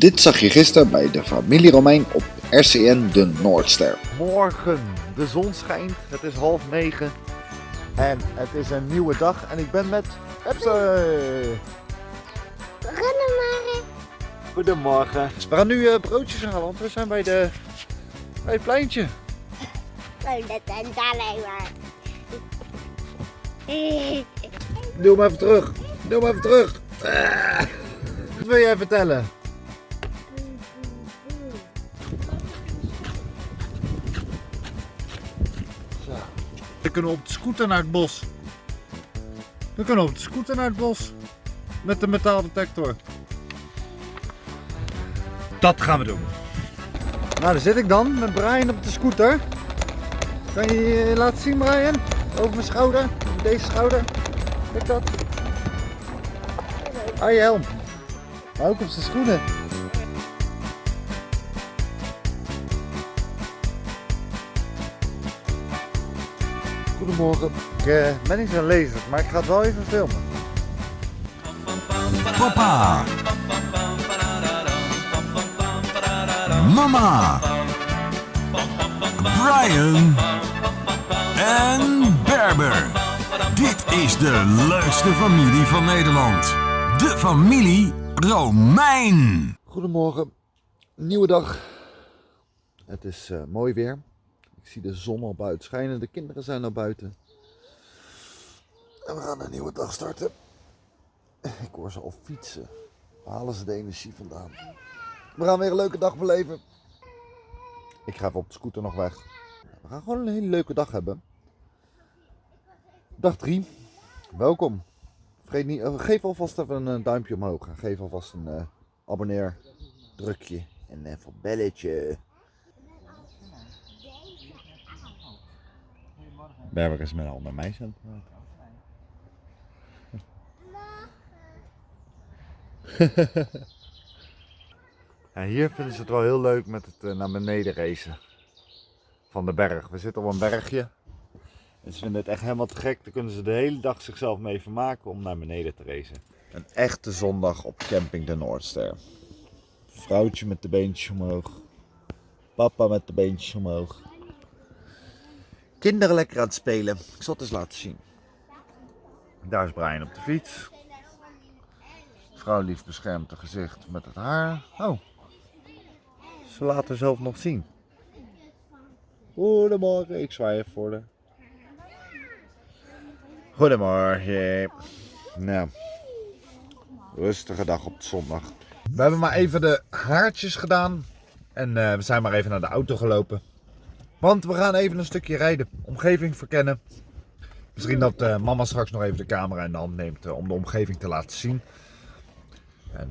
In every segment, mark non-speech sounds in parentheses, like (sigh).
Dit zag je gisteren bij de familie Romein op RCN de Noordster. Morgen, de zon schijnt, het is half negen en het is een nieuwe dag en ik ben met Pepsi. Goedemorgen. Goedemorgen. We gaan nu eh, broodjes halen, want we zijn bij, de, bij het pleintje. Oh, dat is alleen maar. Doe hem even terug. Doe hem even terug. Ah. Wat wil jij vertellen? Kunnen op de scooter naar het bos. We kunnen op de scooter naar het bos. Met de metaaldetector. Dat gaan we doen. Nou, daar zit ik dan met Brian op de scooter. Kan je je laten zien, Brian? Over mijn schouder. Deze schouder. Kijk dat. Ah, je helm. Ook op zijn schoenen. Goedemorgen. Ik eh, ben niet zo'n lezer, maar ik ga het wel even filmen. Papa. Mama. Brian. En Berber. Dit is de leukste familie van Nederland. De familie Romein. Goedemorgen. Nieuwe dag. Het is eh, mooi weer. Ik zie de zon al buiten schijnen. De kinderen zijn al buiten. En we gaan een nieuwe dag starten. Ik hoor ze al fietsen. Waar halen ze de energie vandaan? We gaan weer een leuke dag beleven. Ik ga even op de scooter nog weg. We gaan gewoon een hele leuke dag hebben. Dag 3. Welkom. Vergeet niet, eh, geef alvast even een eh, duimpje omhoog. Geef alvast een eh, abonneer drukje en even een belletje. Berber is met aan het praten. (laughs) Ja, hier vinden ze het wel heel leuk met het eh, naar beneden racen van de berg. We zitten op een bergje. En ze vinden het echt helemaal te gek. Daar kunnen ze de hele dag zichzelf mee vermaken om naar beneden te racen. Een echte zondag op camping de Noordster. Vrouwtje met de beentjes omhoog. Papa met de beentjes omhoog. Kinderen lekker aan het spelen. Ik zal het eens laten zien. Daar is Brian op de fiets. Vrouw lief beschermt haar gezicht met het haar. Oh, ze laat haar zelf nog zien. Goedemorgen, ik zwaai even voor de. Goedemorgen. Nou, rustige dag op zondag. We hebben maar even de haartjes gedaan. En eh, we zijn maar even naar de auto gelopen. Want we gaan even een stukje rijden. Omgeving verkennen. Misschien dat eh, mama straks nog even de camera in de hand neemt eh, om de omgeving te laten zien. En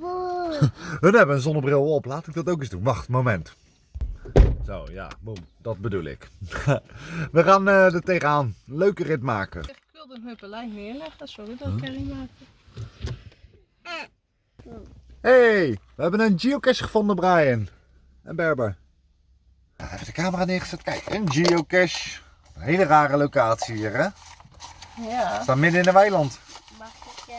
(laughs) hun hebben een zonnebril op. Laat ik dat ook eens doen. Wacht, moment. Zo, ja, boem. Dat bedoel ik. (laughs) we gaan er tegenaan. Leuke rit maken. Ik wilde een huppelijn neerleggen, sorry dat ik niet maakte. Hey, we hebben een geocache gevonden, Brian. En Berber. Even de camera neergezet. Kijk, een geocache. Een hele rare locatie hier, hè? We Ja. staan midden in een weiland. Mag ik eh,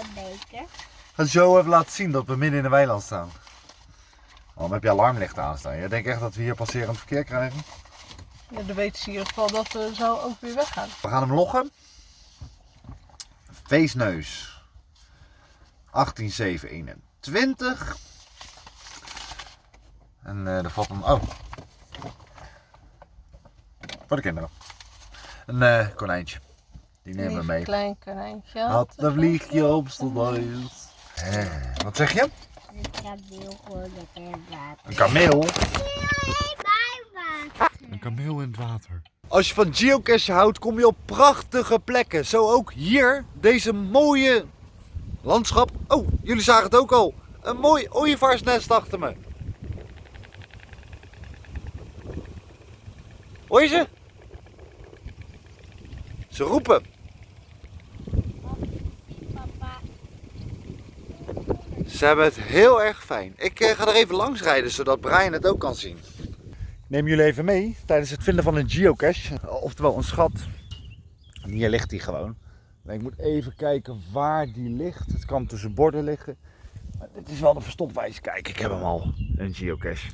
een beker? Ga zo even laten zien dat we midden in een weiland staan. Waarom heb je alarmlicht aanstaan? Je denkt echt dat we hier passerend verkeer krijgen? ja, dan weten ze in ieder geval dat we zo ook weer weggaan. We gaan hem loggen. Feestneus. 18721. En eh er valt een... Oh. Voor de kinderen. Een eh, konijntje. Die nemen we mee. klein konijntje. Had een vliegje op. Eh, Wat zeg je? Heb heel gewoon in het water. Een kameel? Nee, bij water. Een kameel in het water. Als je van geocache houdt, kom je op prachtige plekken. Zo ook hier, deze mooie landschap. Oh, jullie zagen het ook al. Een mooi ooievaarsnest achter me. Hoor je ze? Ze roepen. Ze hebben het heel erg fijn. Ik eh, ga er even langs rijden, zodat Brian het ook kan zien. Neem jullie even mee tijdens het vinden van een geocache. Oftewel een schat. Hier ligt hij gewoon. Ik moet even kijken waar die ligt. Het kan tussen borden liggen. Maar dit is wel de verstopwijze. Kijk, ik heb hem al. Een geocache.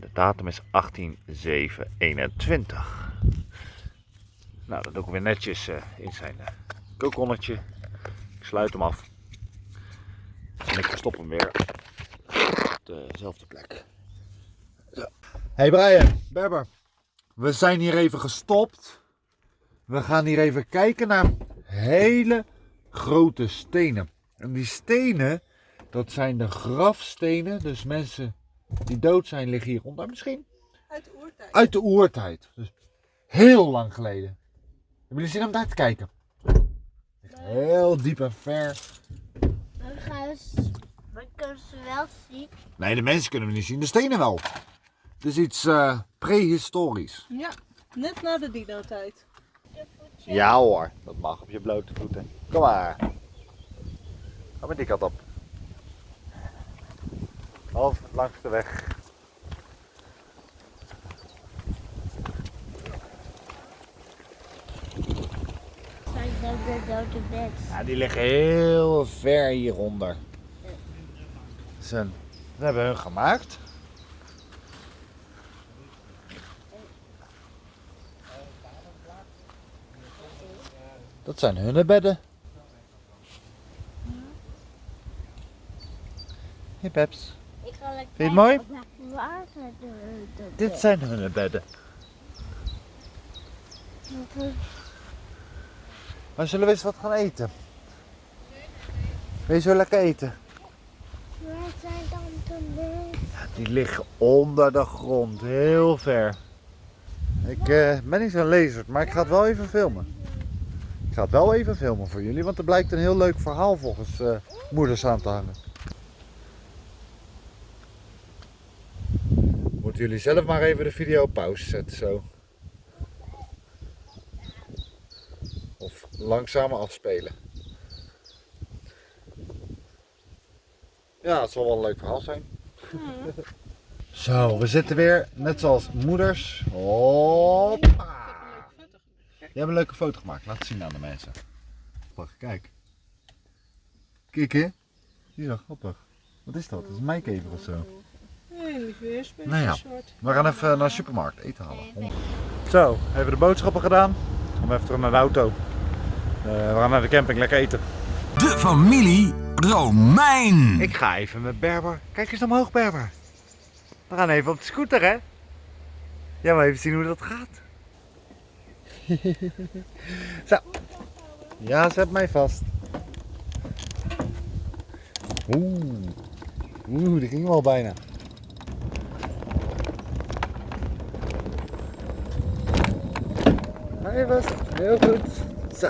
De datum is 18721. Nou, dat doe ik weer netjes eh, in zijn uh, kokonnetje. Ik sluit hem af. En ik verstop hem weer op dezelfde plek. Zo. Hey Brian, Berber. We zijn hier even gestopt. We gaan hier even kijken naar hele grote stenen. En die stenen, dat zijn de grafstenen. Dus mensen die dood zijn liggen hieronder misschien. Uit de oertijd. Uit de oertijd. Dus heel lang geleden. Hebben jullie zin om daar te kijken? Heel diep en ver. Dan gaan ze, we kunnen ze wel zien. Nee, de mensen kunnen we niet zien. De stenen wel. Het is iets eh, prehistorisch. Ja, net na de dino-tijd. Ja hoor, dat mag op je blote voeten. Kom maar. Ga met die kant op. Half langs de weg. Ja, die liggen heel ver hieronder. Ze, ze hebben hun gemaakt. Dat zijn hun bedden. Hey Peps, Lekker je het mooi? dit zijn hun bedden. Maar zullen we eens wat gaan eten? Wil je zo lekker eten? Waar zijn dan de mensen? Die liggen onder de grond, heel ver. Ik eh, ben niet zo'n lezer, maar ik ga het wel even filmen. Ik ga het wel even filmen voor jullie, want er blijkt een heel leuk verhaal volgens eh, moeders aan te hangen. Jullie zelf maar even de video op pauze zetten zo. Of langzamer afspelen. Ja, het zal wel een leuk verhaal zijn. (laughs) Zo, we zitten weer, net zoals moeders. Hoppa! Je hebt een leuke foto gemaakt, laat het zien aan de mensen. Kijk. Kijk hè? Die is. Wat is dat? Is een mijkever of zo. Weer. Nou ja. We gaan even naar de supermarkt eten halen. Zo, even de boodschappen gedaan. Gaan we even terug naar de auto. Eh, we gaan naar de camping lekker eten. De familie Romein. Ik ga even met Berber. Kijk eens omhoog, Berber. We gaan even op de scooter, hè? Ja, maar even zien hoe dat gaat. (laughs) Zo. Ja, zet mij vast. Oeh. Oeh, die ging wel bijna. Hij vast. Heel goed. Zo.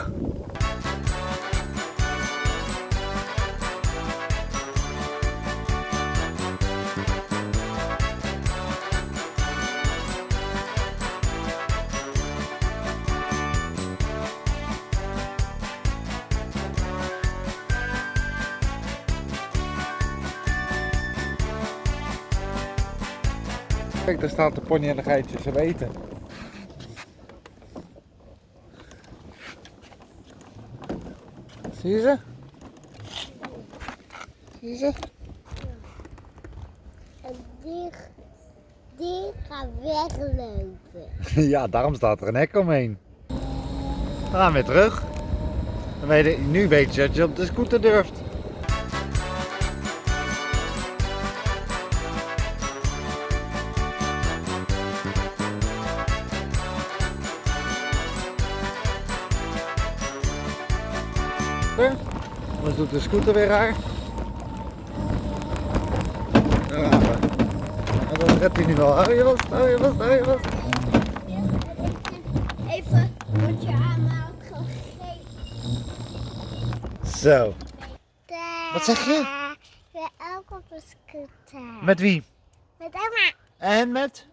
Kijk, daar staat de pony en de geitje ze weten. Zie je ze? Zie je ze? En die, die gaat weglopen. (laughs) Ja, daarom staat er een hek omheen. We gaan weer terug. Nu weet je dat je op de scooter durft. Anders doet de scooter weer raar. Daar gaan we. En dan redt hij nu wel. Hou je vast, hou je vast, hou je vast. Even wat je allemaal gegeten. Zo. Wat zeg je? We ook op een scooter. Met wie? Met oma. En met?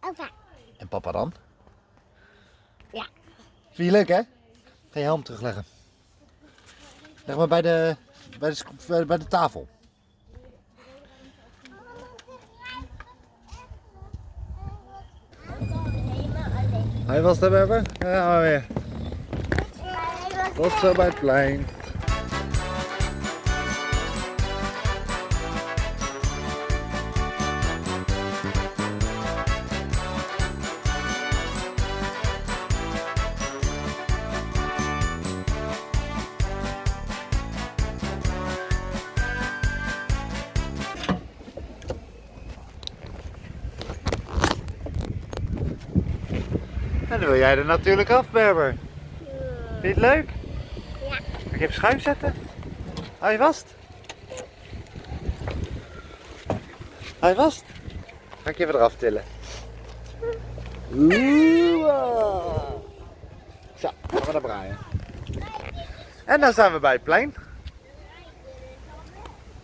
Opa. En papa dan? Ja. Vind je leuk hè? Ga je helm terugleggen. Leg maar bij de, bij de, bij de- bij de tafel. Hij was daar Berber? Ja, maar weer. Tot zo bij het plein. Dan wil jij er natuurlijk af, Berber. Vind je het leuk? Ja. Kan ik even schuif zetten? Hou je vast? Hou je vast? Ga ik je even eraf tillen. Oeh. ah. Zo, gaan we naar Brian. En dan zijn we bij het plein.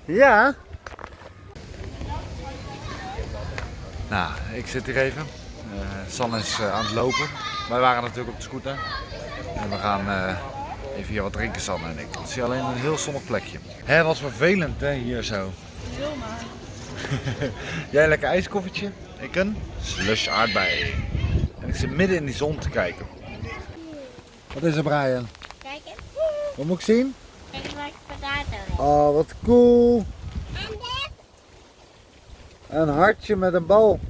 Ja. Nou, ik zit hier even. Eh, San is eh, aan het lopen. Wij waren natuurlijk op de scooter. En we gaan eh, even hier wat drinken, Sanne en ik. Het is hier alleen een heel zonnig plekje. Hé, wat vervelend hè, hier zo. Wil (laughs) maar. Jij een lekker ijskoffertje, ik een slush aardbei. En ik zit midden in die zon te kijken. Wat is er, Brian? Kijk eens. Wat moet ik zien? Kijk eens wat ik potato heb. Oh, wat cool. En dit? Een hartje met een bal.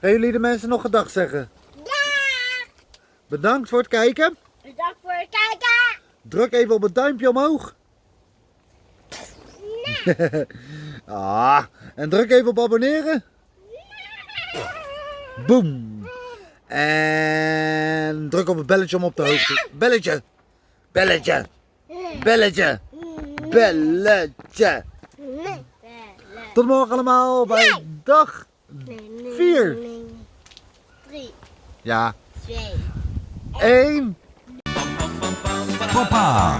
Gaan jullie de mensen nog gedag zeggen? Bedankt voor het kijken. Bedankt voor het kijken! Druk even op het duimpje omhoog. (laughs) ah, en druk even op abonneren. Boom. En druk op het belletje om op de hoogte. Belletje. Belletje. Belletje. Belletje. Nee. Tot morgen allemaal bij dag. Nee, nee, Vier. nee. Drie. Ja, Twee. Één. Papa.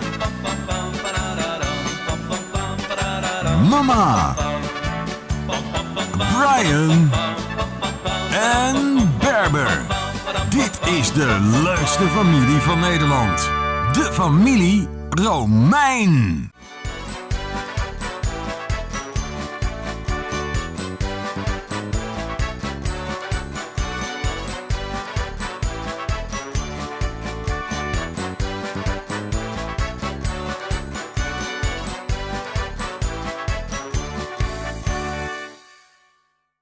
Mama. Brian. En Berber. Dit is de leukste familie van Nederland. De familie Romein.